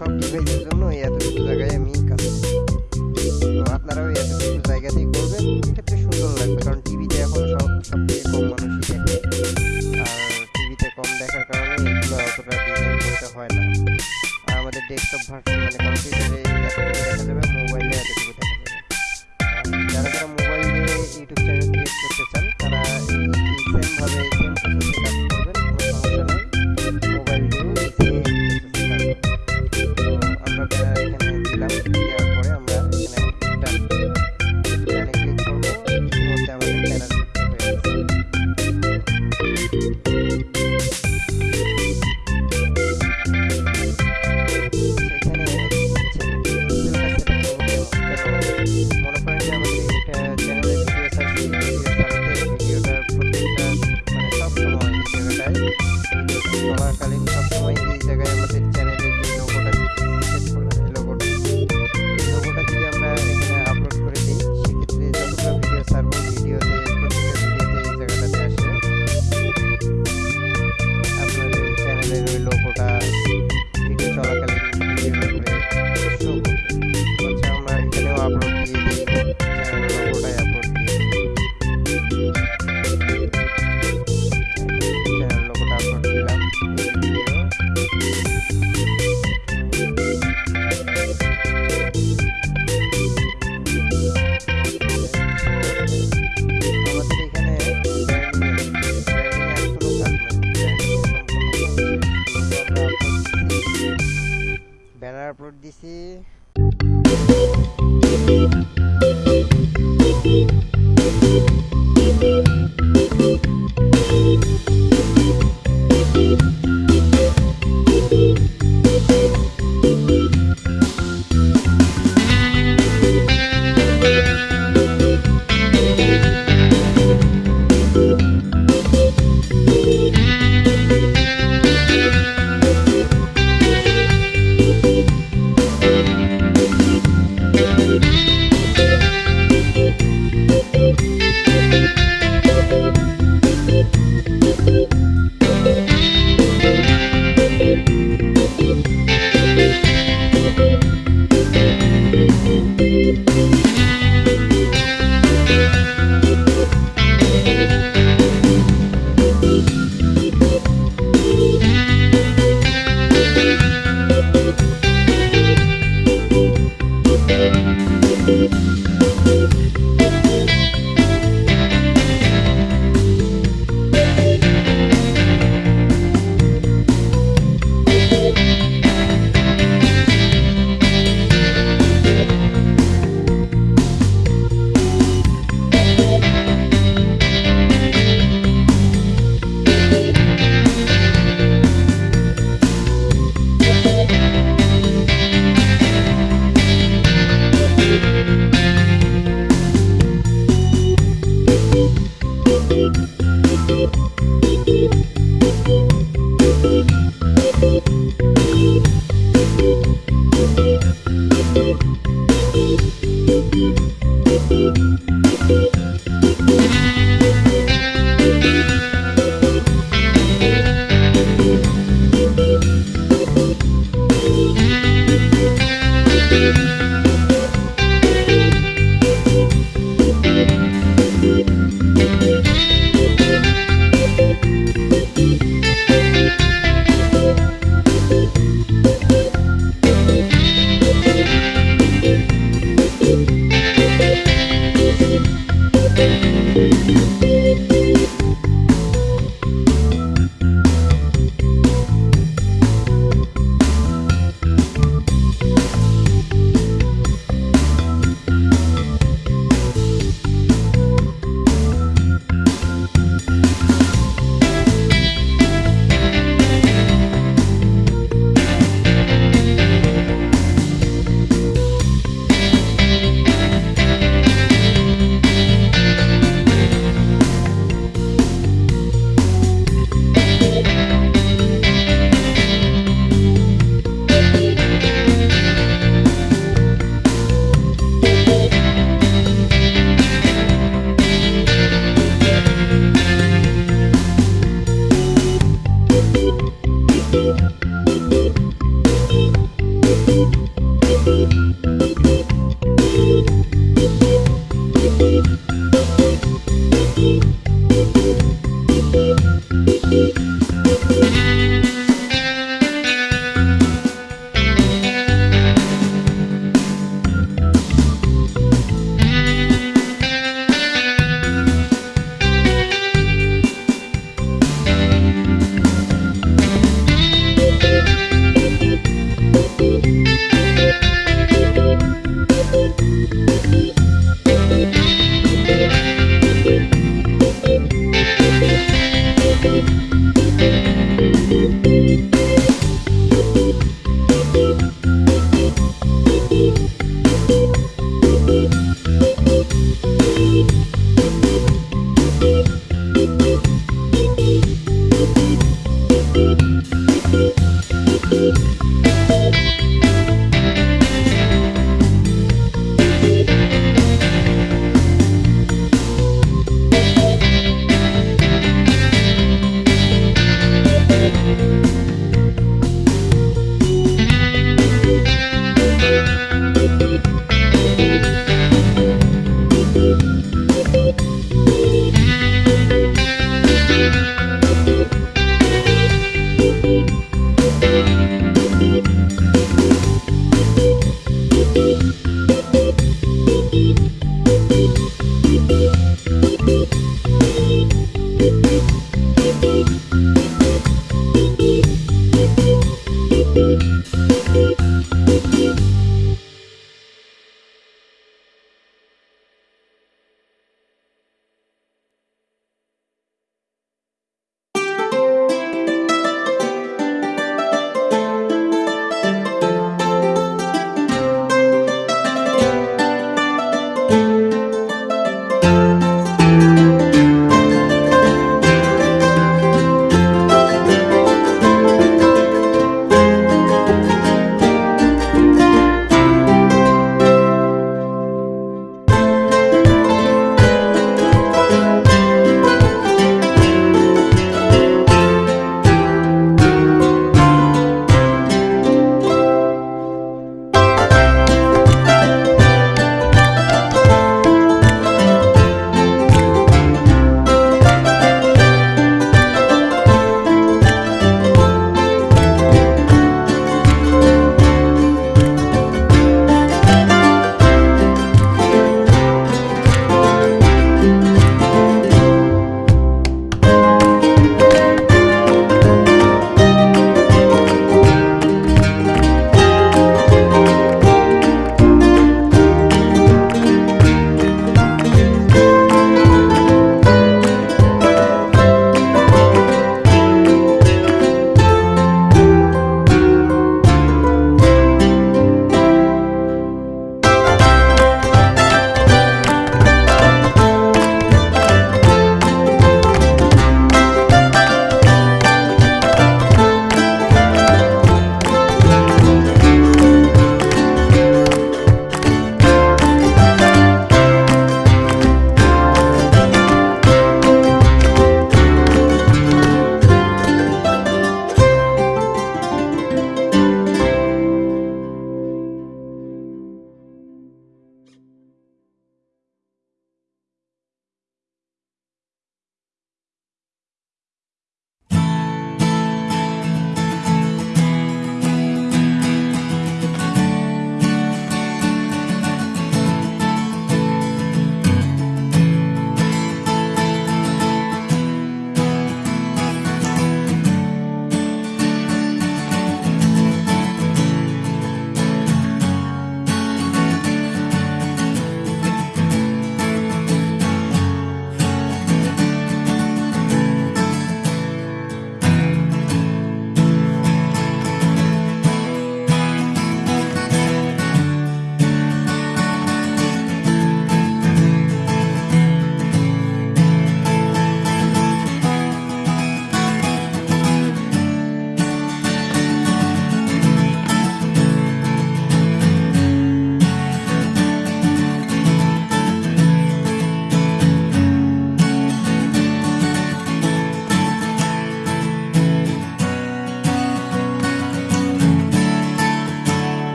শখ ডিভাইসের জন্য এতটুকু জায়গায় আমি কাজ করছি। তো আপনারাও এতটুকু জায়গাতেই করবেন সেক্ষেত্রে সুন্দর লাগবে, কারণ